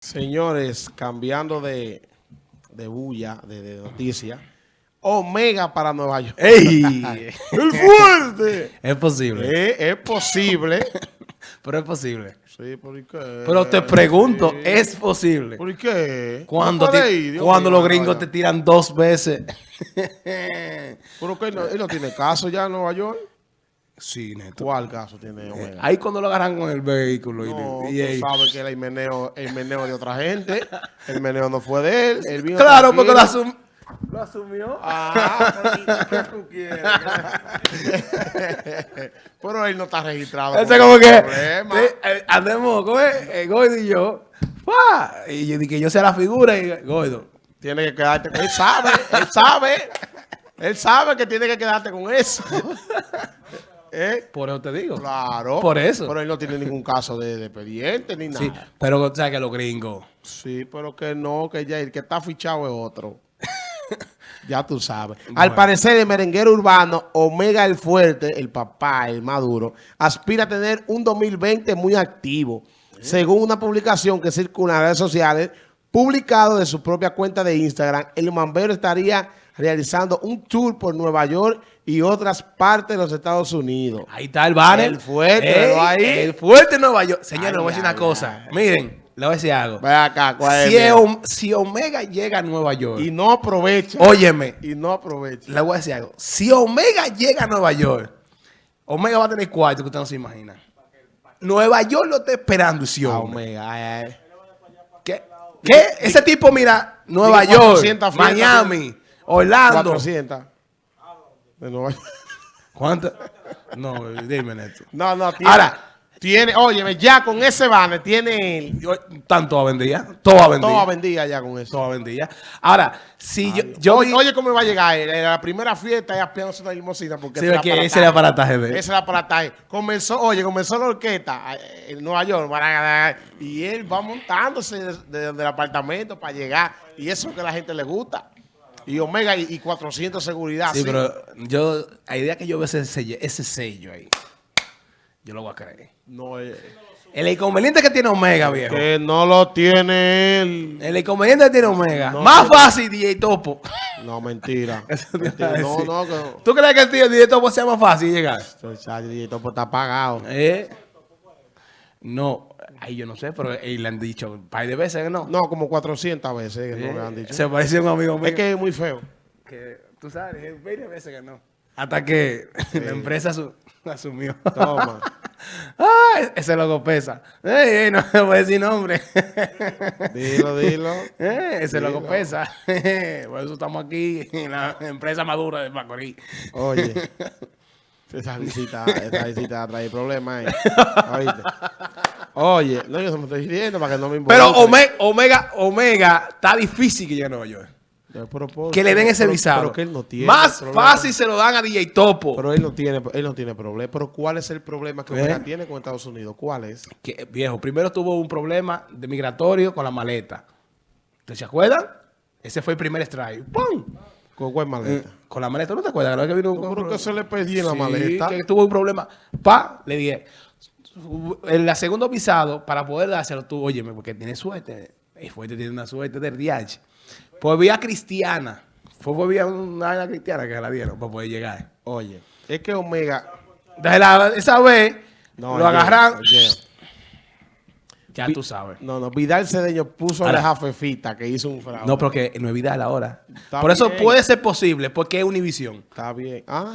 Señores, cambiando de, de bulla, de, de noticia, Omega para Nueva York. ¡Ey! ¡El fuerte! Es posible. Eh, es posible. Pero es posible. Sí, ¿por qué? Pero te pregunto, Sí. ¿es posible? ¿Por qué? Cuando, No cuando los gringos te tiran dos veces. Pero que él no, él no tiene caso ya en Nueva York. Sí, neto. ¿Cuál caso tiene Omega? Ahí cuando lo agarran con el vehículo. y- No, y, ahí- sabes que era el meneo, el meneo de otra gente. El meneo no fue de él. él vino Claro, porque lo, asum- lo asumió. Ah, pero ¿qué tú quieres? pero él no está registrado. Ese como que problema. sí, eh, andemos, ¿cómo es? Eh, Gordo y yo. ¡fua! Y yo dije que yo sea la figura y Gordo. Tiene que quedarte con Él sabe, él sabe. Él sabe que tiene que quedarte con eso. ¿Eh? Por eso te digo. Claro. Por eso. Pero él no tiene ningún caso de, de expediente ni nada. Sí, pero o sea que los gringos. Sí, pero que no, que ya el que está fichado es otro. ya tú sabes. Al parecer, el merenguero urbano Omega el Fuerte, el papá, el maduro, aspira a tener un 2020 muy activo. Según una publicación que circula en redes sociales, publicado de su propia cuenta de Instagram, el mambero estaría realizando un tour por Nueva York y otras partes de los Estados Unidos. Ahí está el banner. El fuerte, Ey, velo ahí. El fuerte Nueva York. Señores, le voy a decir una cosa. Miren, le voy a decir algo. Ve acá. Si, es Om- si Omega llega a Nueva York, Y no aprovecha. óyeme, Y no aprovecha. le voy a decir algo. Si Omega llega a Nueva York, Omega va a tener cuarto que usted no se imagina. Nueva York lo está esperando, sí, Ah. Omega, ay, ay. ¿Qué? ¿Qué? Ese tipo, mira, Nueva York, 400 fiestas, Miami, Orlando. 400. De Nueva York. ¿Cuánto? No, dime, Neto. No, no, tiene. Ahora. tiene, óyeme, ya con ese banner tiene el. Tanto a vendía, todo a vendía. Toda vendida ya con eso. Todo vendía. Ahora, si yo, yo oye, oye, cómo va a llegar él. En la primera fiesta ya apiándose una limosina porque Sí, ese que ese era el aparataje de él. Ese era el aparataje. Comenzó, oye, comenzó la orquesta eh, en Nueva York y él va montándose desde de, del apartamento para llegar y eso es lo que a la gente le gusta. Y Omega y, y 400 seguridad. Sí, sí. pero yo, a idea que yo veo ese sello, ese sello ahí, yo lo voy a creer. No, eh, El inconveniente que tiene Omega, viejo. que no lo tiene él. El inconveniente que tiene Omega. No, Más no. fácil, DJ Topo. No, mentira. Mentira. No, no, que ¿Tú crees que el tío DJ Topo sea más fácil llegar? el chat de Topo está pagado. Eh, no, ahí yo no sé, pero eh, le han dicho un par de veces que no. No, como 400 veces que no le han dicho. Se parece a un amigo mío. Es que es muy feo. que tú sabes, es 20 veces que no. Hasta que la empresa asu- asumió. Toma. ah, ese logo pesa. Ey, ey, no me voy a decir nombre. Dilo, dilo. Eh, ese Dilo. pesa. Por eso estamos aquí en la empresa madura de Macorís. Oye. Esa visita, esa visita trae problemas ahí. Oíste. Oye, no, yo se me estoy diciendo para que no me involucre. Pero Ome- Omega, Omega, está difícil que llegue a Nueva York. Que le den ese pero- visado. Pero que él no tiene Más problema. fácil se lo dan a DJ Topo. Pero él no tiene, él no tiene problema. Pero ¿cuál es el problema que ¿Eh? Omega tiene con Estados Unidos? ¿Cuál es? que, viejo, primero tuvo un problema de migratorio con la maleta. ¿Ustedes se acuerdan? Ese fue el primer strike. ¡Pum! ¿Con cuál maleta? Eh, Con la maleta, ¿no te acuerdas? ¿No? Que vino No, con- que se le pedí en la Sí, maleta. que tuvo un problema. Pa, le dije, en la segundo visado, para poder dárselo tú, óyeme, porque tiene suerte. El fuerte tiene una suerte del DH. Pues vía cristiana. Fue por vía una cristiana que la dieron para poder llegar. Oye, es que Omega... La- esa vez, No, lo el agarran. Diego, Ya tú sabes. No, no, Vidal Cedeño puso a Ahora- la jafefita que hizo un fraude. No, porque no es Vidal ahora. Está Por eso puede ser posible, porque es Univisión. Está bien. Ah.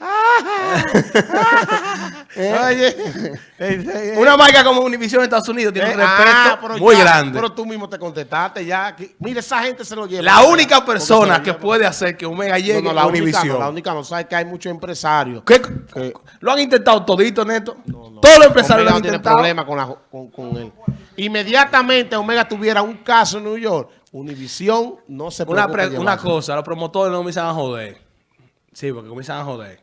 Oye. eh, eh, Una marca como Univisión en Estados Unidos tiene eh, un respeto ah, muy ya, grande. Pero tú mismo te contestaste ya. que- mira, esa gente se lo lleva. la única persona que puede hacer que Omega llegue No, no, única Univisión. no, la única no. Sabes que hay muchos empresarios. ¿Qué? que- Lo han intentado todito, Neto. Todos los empresarios Omega lo han no tiene intentado. problema con, la- con, con él. Inmediatamente Omega tuviera un caso en New York, Univisión no se Una, pre- en una llevárselo. cosa, los promotores no comienzan a joder. Sí, porque comienzan a joder.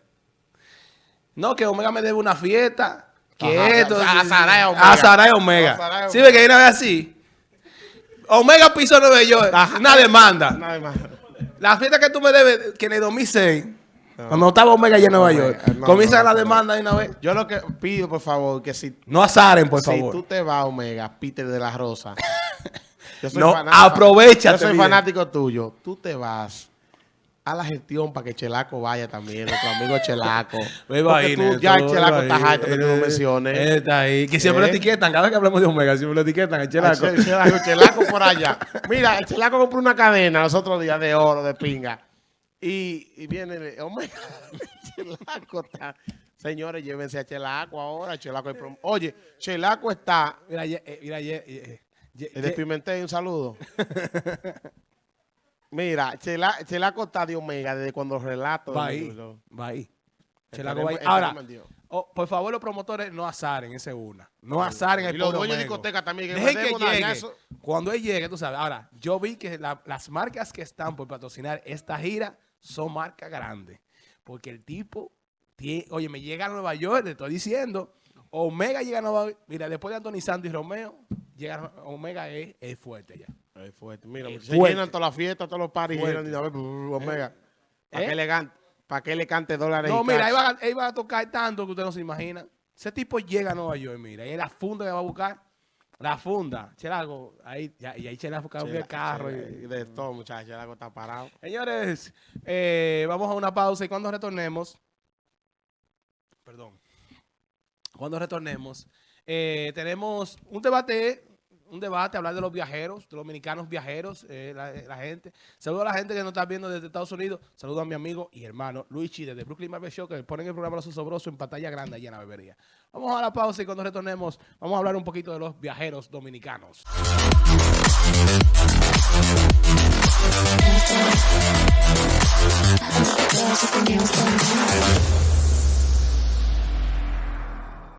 No, que Omega me debe una fiesta. Que Ajá, esto. a- Saray Omega. A Saray Omega. A Saray Sí, ve que hay una vez así. Omega pisó Nueva York. Una demanda. Nada más. La fiesta que tú me debes, que en el 2006, Cuando estaba Omega allá en Nueva York. no, Comienza no, la no. demanda de una vez. Yo lo que pido, por favor, que si, No azaren, por si favor. tú te vas, Omega, Peter de la Rosa. Yo No, fanático- aprovechate Yo soy fanático tuyo. Tú te vas a la gestión para que Chelaco vaya también, nuestro amigo Chelaco. Ahí, tú, ya el Chelaco está harto que tú lo menciones. Está ahí. Que siempre lo ¿Eh? etiquetan. Cada vez que hablamos de Omega, siempre lo etiquetan. El chelaco. El Chelaco, Chelaco por allá. Mira, el Chelaco compró una cadena los otros días de oro, de pinga. Y, y viene, el- Omega, Chelaco está... Señores, llévense a Chelaco ahora. Chelaco hay prom- Oye, Chelaco está... Mira, eh, mira, El ye- de Pimentel, un saludo. Mira, Chela, Chelaco está de Omega desde cuando los relatos... Va ahí. lo- Va ahí. Esperemos- Chelaco va ahí. esperemos Ahora, oh, por favor, los promotores no azaren, esa es una. No azaren el Y los dueños de discoteca también. Que Dejen que llegue. eso. Cuando él llegue, tú sabes. Ahora, yo vi que la- las marcas que están por patrocinar esta gira son marcas grandes. Porque el tipo, tiene, oye, me llega a Nueva York, le estoy diciendo. Omega llega a Nueva York. Mira, después de Anthony Santos y Romeo, llega Omega es, es fuerte ya. Fuerte. Mira, Es se fuerte. llenan todas las fiestas, todos los paris llenan Omega. ¿Para ¿Eh? que le can- pa' que le cante dólares No, y mira, ahí va, a- ahí va a tocar tanto que usted no se imagina. Ese tipo llega a Nueva York, mira, y es la funda que va a buscar. La funda. Chelago, ahí, ya, y ahí Chelago busca Chela- el carro. Chela- y- de todo, muchachos. El agua está parado. Señores, eh, vamos a una pausa y cuando retornemos, perdón, cuando retornemos, eh, tenemos un debate, un debate, hablar de los viajeros, de los dominicanos viajeros, eh, la, la gente. Saludo a la gente que nos está viendo desde Estados Unidos. Saludo a mi amigo y hermano Luigi desde Brooklyn Barber Show, que ponen el programa Los Osobrosos en pantalla grande allá en la bebería. Vamos a la pausa y cuando retornemos, vamos a hablar un poquito de los viajeros dominicanos.